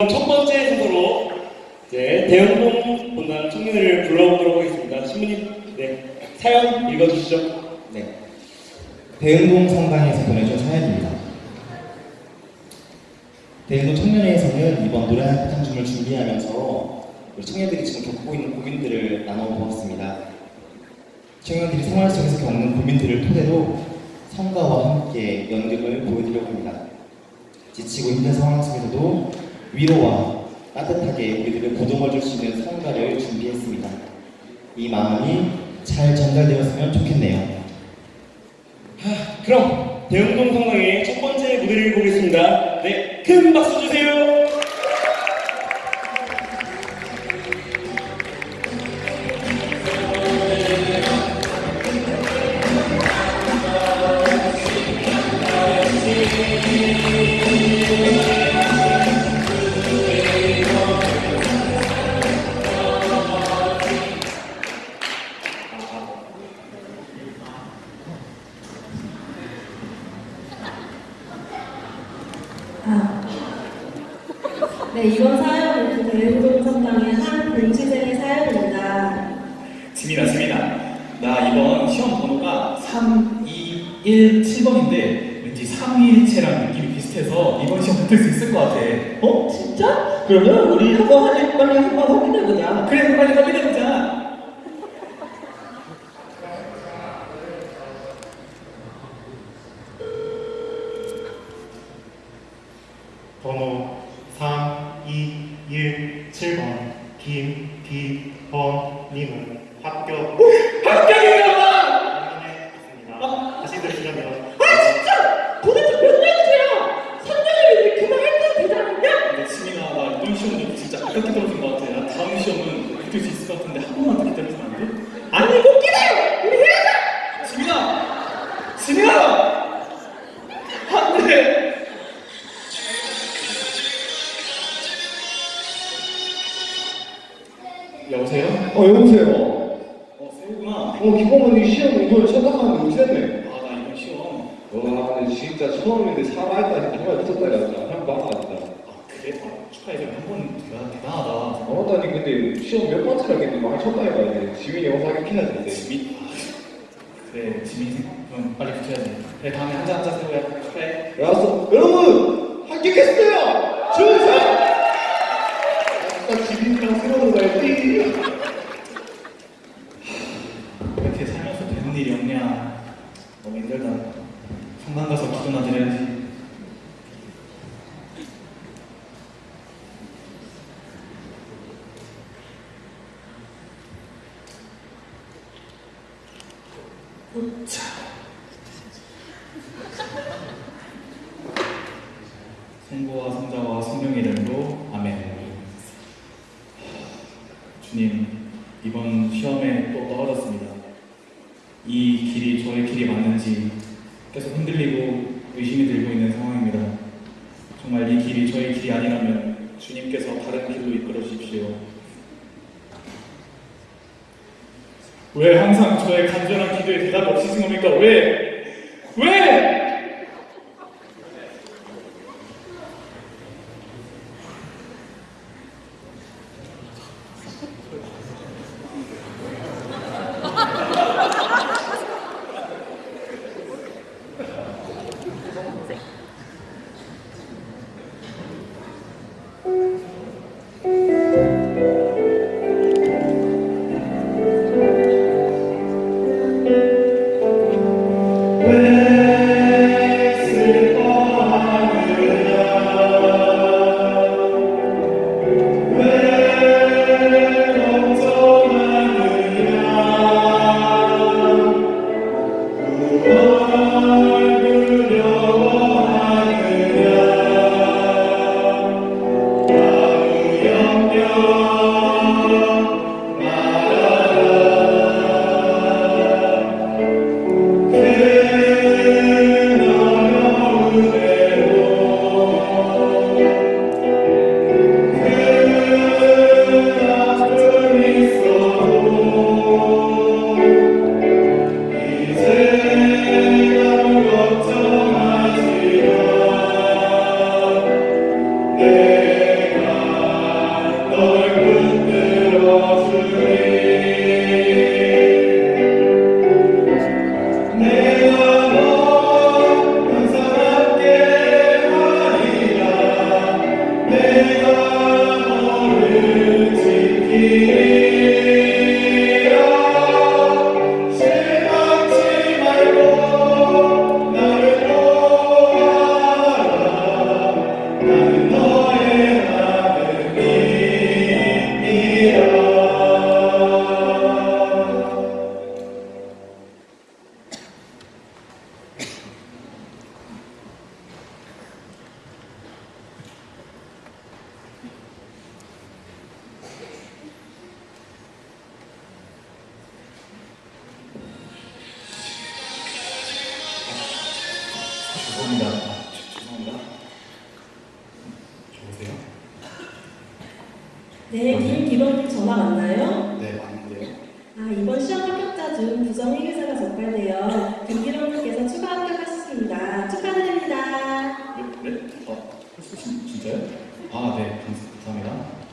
첫 번째 순서로 이제 대형동 본단 청년을 불러보도록 하겠습니다. 신부님, 네 사연 읽어주시죠. 네. 대흥동 성당에서 보내준 사연입니다. 대흥동 청년회에서는 이번 노래 한탕춤을 준비하면서 우리 청년들이 지금 겪고 있는 고민들을 나눠보았습니다. 청년들이 생활 속에서 겪는 고민들을 토대로 성가와 함께 연극을 보여드리려고 합니다. 지치고 힘든 상황 속에서도 위로와 따뜻하게 우리들을 보듬어 줄 수 있는 성가를 준비했습니다. 이 마음이 잘 전달되었으면 좋겠네요. 그럼 대형동 성당의 첫 번째 무대를 보겠습니다. 네, 큰 박수 주세요. 네, 이번 사연은 대우동 성당의 한 공치생의 사연입니다. 지민아, 지민아. 나 이번 시험 번호가 3, 2, 1, 7번인데 왠지 3일체랑 느낌이 비슷해서 이번 시험 붙을 수 있을 것 같아. 어? 진짜? 그러면 우리 한번 빨리 한번 확인해보자. 그래, 빨리 빨리 해보자. 번호 3, 2, 1, 7번 김기범님은 합격 합격이다! 확인했습니다. 다시 들으시려면 어 여보세요. 어, 세우구나. 어 기범언니 시험 이걸 쳐다봤는데 못했네. 아, 나 이번 시험. 와 근데 진짜 처음인데 살아있다니 정말 미쳤다 야. 한 진짜. 아, 그래? 아, 축하해. 한번 대단, 대단하다. 어따니 근데 시험 몇 번째라 했는데 많이 쳤다 이거 이제 지민이 영상 하긴 해야지. 지민? 아, 그래, 지민. 그럼 빨리 붙여야지. 그래, 다음에 한자 한자 세우야. 축하해. 알았어. 여러분 합격했어요. 준성. 아까 지민이랑 새로운 가야지. 이렇게 살면서 되는 일이 없냐. 너무 힘들다. 성당 가서 기도나 드려야지. 자. 성부와 성자와 성령의 이름으로 아멘. 주님, 이번 시험에 또 떨어졌습니다. 이 길이 저의 길이 맞는지 계속 흔들리고 의심이 들고 있는 상황입니다. 정말 이 길이 저의 길이 아니라면 주님께서 다른 길로 이끌어 주십시오. 왜 항상 저의 간절한 기도에 대답 없으신 겁니까? 왜? 왜? 죄송합니다. 죄송합니다. 여보세요? 네, 김기범님 네. 전화 맞나요? 네, 맞는데요. 아, 이번 시험 합격자 중 부정 회계사가 적발되어 김기범님께서 추가 합격하셨습니다. 축하드립니다. 네? 네? 아, 진짜요? 아, 네. 감사합니다.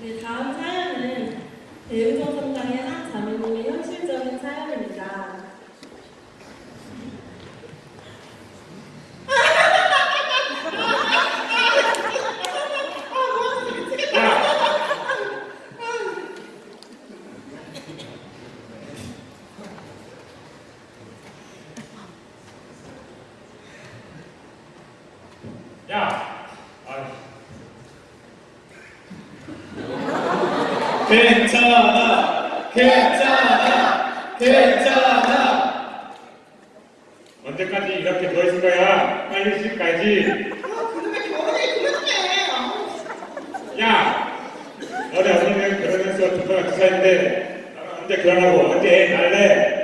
네, 다음 사연은 성당의 한 자매님의 현실적인 사연입니다. 야! 아, 괜찮아! 괜찮아! 괜찮아! 언제까지 이렇게 누워있을 거야? 빨리 집 가야지. 그놈의 결혼해, 그만해! 야! 너네 어머니는 결혼해서 두번두 살인데 나는 언제 결혼하고 언제 애 낳을래?